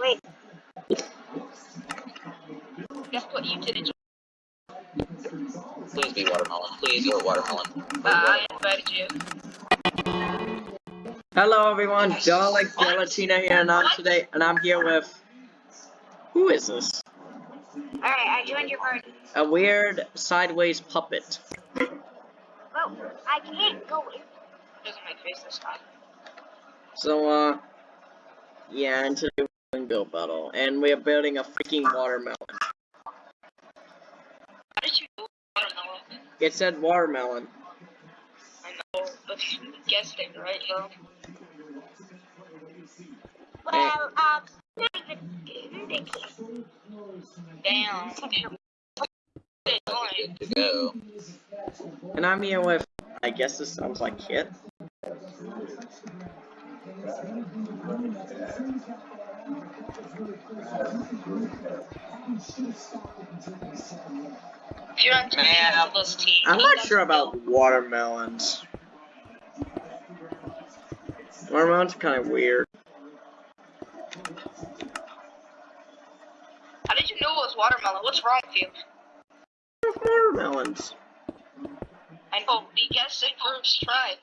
Wait, Guess what you did? Please be watermelon. Please be watermelon. Uh, I invited you. Hello everyone, Dalek Gelatina here, and I'm today, and I'm here with. Who is this? alright, I joined your party. A weird sideways puppet. Well, I can't go in. Doesn't make face this time. So, uh, yeah, and today we're build battle, and we're building a freaking watermelon. How did you know watermelon? It said watermelon. I know, but you guessed it right, bro. Well, um, not even indicated. Damn. It's annoying. Good go. And I'm here with, I guess this sounds like Kit. If you're on Man. Team this team. I'm not sure about watermelons. Watermelons are kind of weird. How did you know it was watermelon? What's wrong with you? Watermelons. I know, we guessed it first try.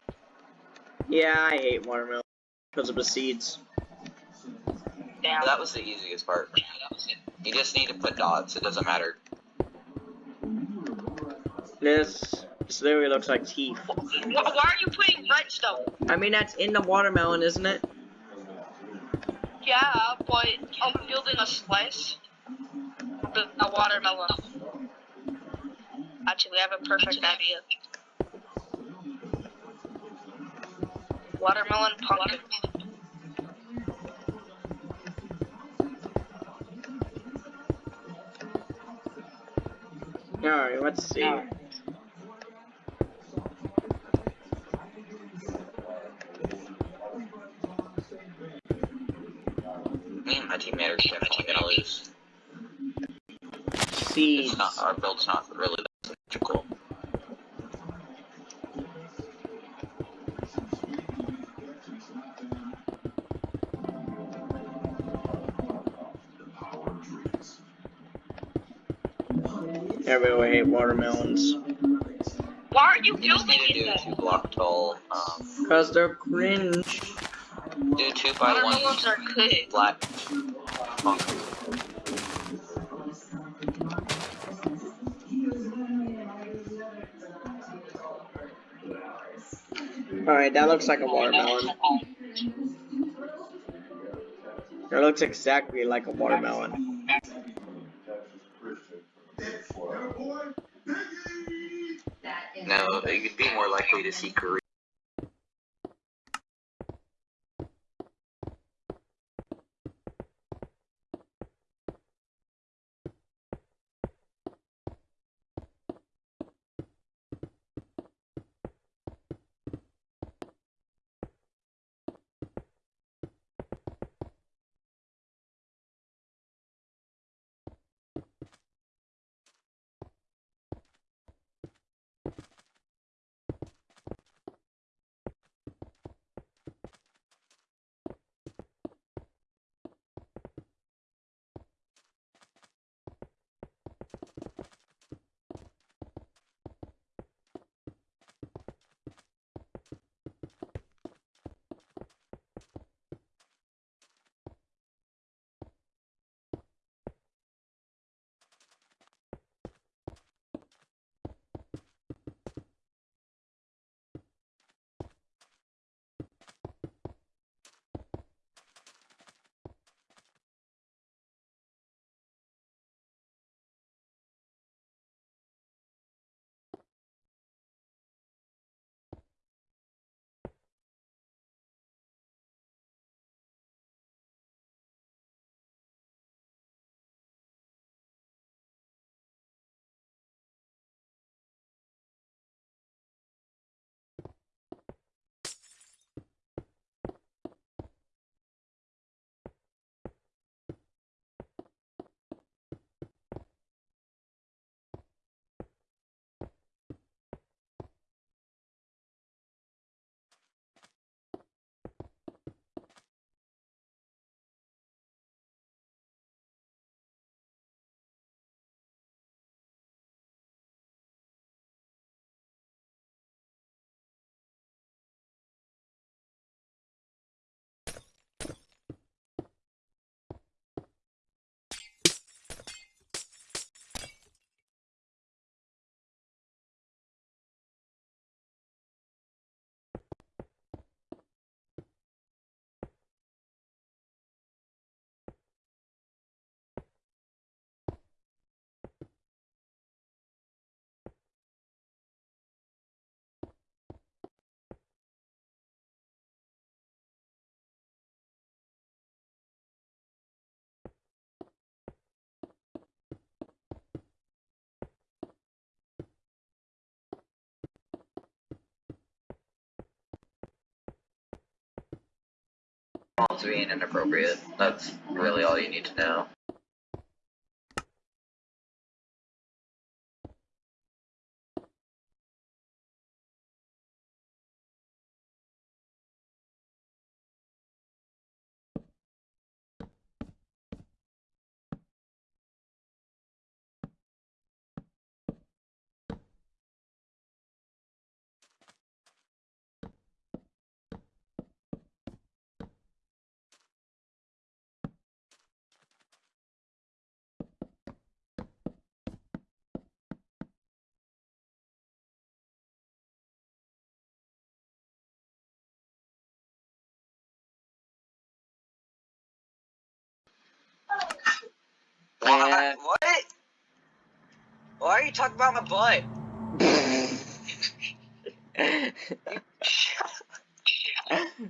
Yeah, I hate watermelon because of the seeds. Damn. That was the easiest part. Yeah, that was it. You just need to put dots. It doesn't matter. This, this literally looks like teeth. Why are you putting redstone? I mean, that's in the watermelon, isn't it? Yeah, but I'm building a slice. of the- A watermelon. Actually, I have a perfect idea. Watermelon pumpkin. Alright, let's see. My teammate are definitely gonna lose. Seeds. It's not. Our build's not Everyone hate watermelons. Why are you You just building need it do two block tall. Um, Because they're cringe. do two by one Watermelons are good. flat concrete. Alright, that looks like a watermelon. It looks exactly like a watermelon. No, you'd be more likely to see Korea. Mom's being inappropriate. That's really all you need to know. What? What? Why are you talking about my butt?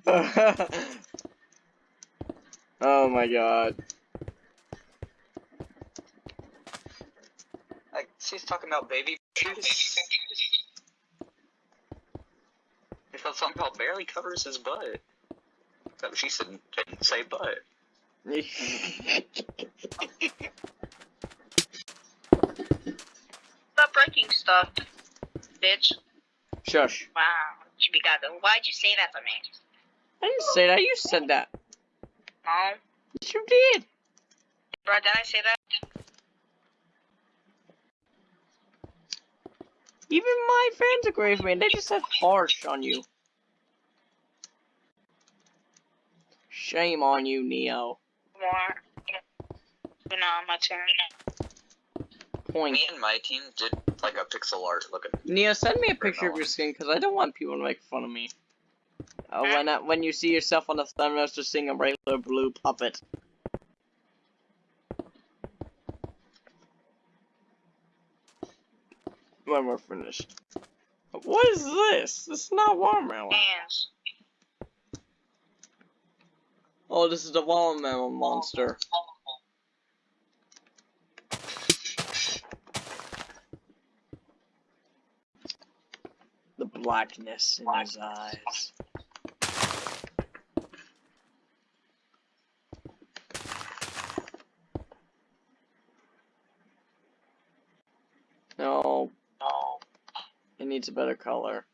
oh my god. Like, she's talking about baby shoes. I thought something called barely covers his butt. She said didn't say butt. Stop breaking stuff, bitch. Shush. Wow, Chibigago. Why'd you say that to me? I didn't say that, you said that. No, Yes, you did. bro, did I say that? Even my friends agree with me, they just said harsh on you. Shame on you, Neo. More. You know, my turn. Point. Me and my team did like a pixel art looking. Neo, send me a picture of your skin, because I don't want people to make fun of me. Uh, when uh, when you see yourself on the thumbnail, just seeing a regular blue puppet. When we're finished. What is this? This is not watermelon. Hands. Oh, this is the watermelon monster. The blackness in his eyes. No. No. It needs a better color.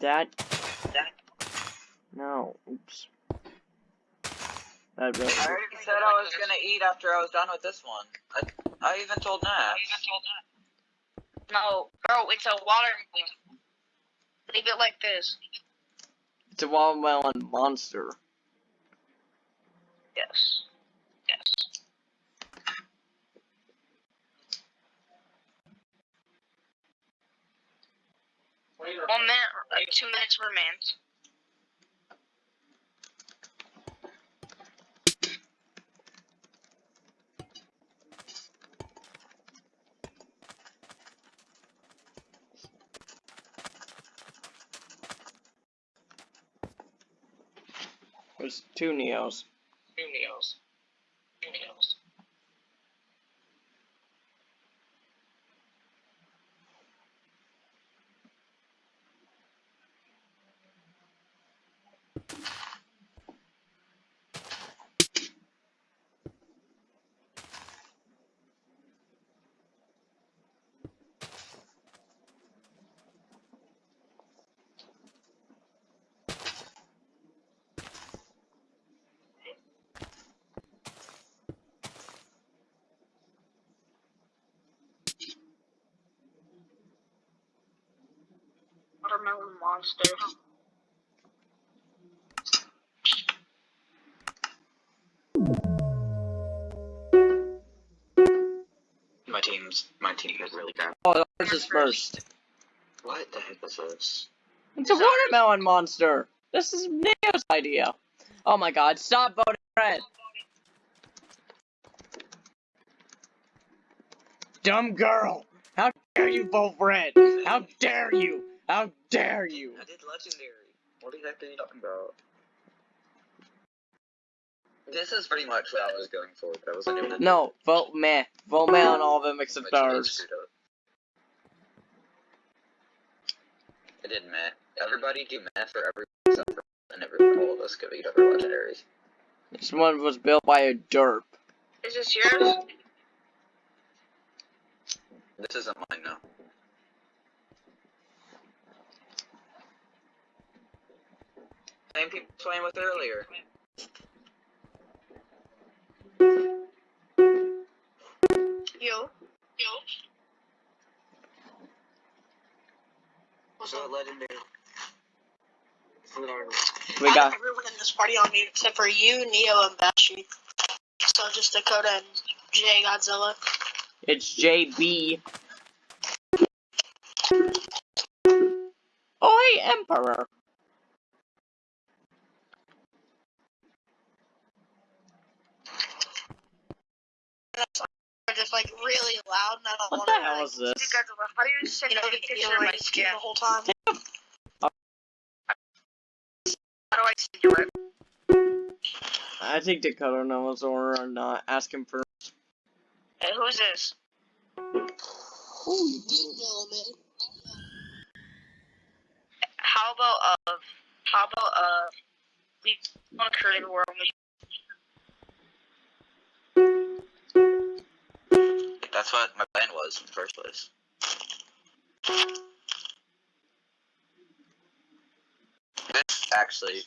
That. That. No. Oops. That really. I already said I was gonna eat after I was done with this one. I, I even told Nat. No, bro, it's a water. Leave it like this. It's a watermelon monster. Yes. Yes. One minute, two minutes remains. There's two Neos. Two meals. Two meals. Watermelon monster. My team's my team is really bad. Oh, ours is first. What the heck is this? It's a watermelon monster. This is Neo's idea. Oh my god, stop voting red. Dumb girl. How dare you vote red? How dare you? How dare you? I did legendary. What the heck are you talking about? This is pretty much what I was going for. That was like a No, vote meh. Vote meh on all of them my except team ours. screwed up. It didn't matter. everybody do math for everyone except for and every all of us could beat other legendaries. This one was built by a derp. Is this yours? This isn't mine now. Same people playing with earlier. Yo. Yo. What's So legendary. We got everyone in this party on mute except for you, Neo, and Bashi. So just Dakota and Jay Godzilla. it's JB. Oi, Emperor. They're just like really loud, and I don't What want the to. hell like, is this? How do you send You know, a picture you of my like skin? the whole time. How do I send you it? I think Dakota knows or not. Ask him first. Hey, who's this? How about uh, how about uh, we want to create a world with That's what my plan was in the first place. This actually,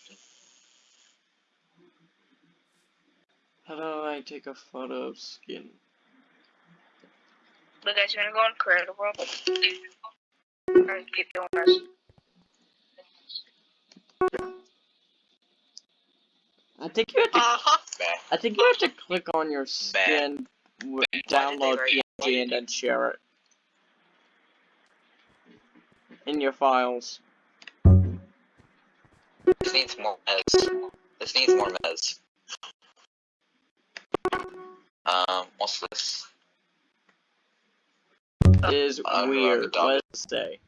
How do I take a photo of skin? Look, guys, you're gonna go and create a world. Alright, keep doing this. I think you have to. Uh-huh. I think you have to click on your skin, w- download write- why PNG, and then share it in your files. this needs more mez. This needs more mez. Um, what's this? Is Uh, weird. Let's say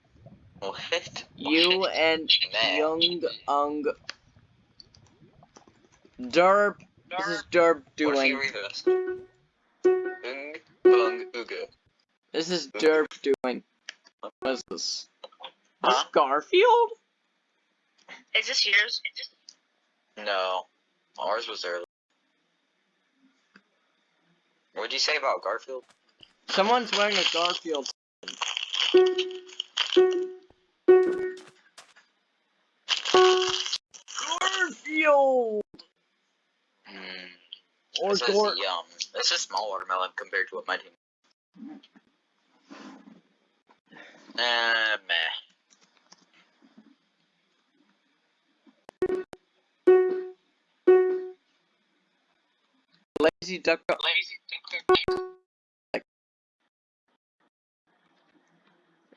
What? you and Man. Young Ung Derp. This is Derp What doing. read This is Derp doing. What is this? This Huh? Garfield? Is this yours? No. Ours was early. What'd you say about Garfield? Someone's wearing a Garfield. Garfield Hmm. or This is Gor. yum. This is small watermelon compared to what my team. Nah, meh. Lazy Duck.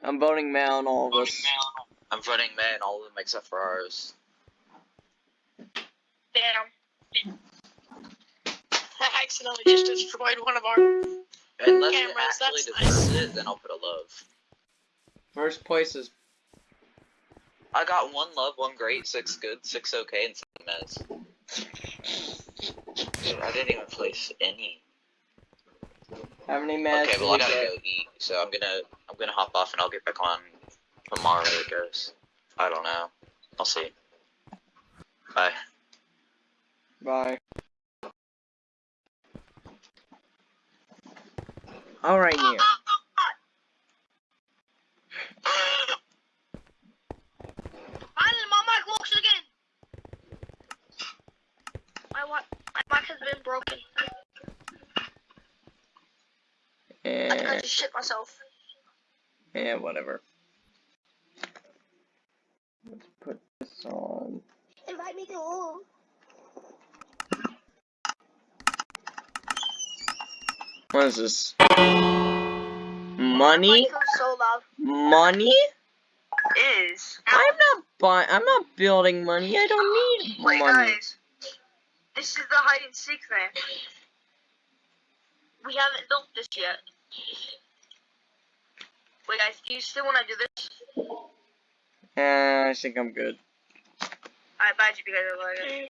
I'm voting male on all of us. I'm voting meh in all of them except for ours. Damn. I accidentally just destroyed one of our. Unless Cameras, it actually that's nice. it, then I'll put a love. First place is I got one love, one great, six good, six okay, and seven mez. Dude, I didn't even place any. how many matches? Okay, well I gotta go eat, so I'm gonna I'm gonna hop off and I'll get back on tomorrow, I guess. I don't know. I'll see. Bye. Bye. All right, Neil. Finally, my mic works again. My wa- my mic has been broken. I think I And just shit myself. yeah, whatever. Let's put this on. Invite me to. What is this? Money? Mic feels so loud. Money? Is. I'm not buying. I'm not building money. I don't need Wait, money. guys. This is the hide and seek thing. We haven't built this yet. Wait, guys, do you still want to do this? Uh, I think I'm good. I bet you because I like it.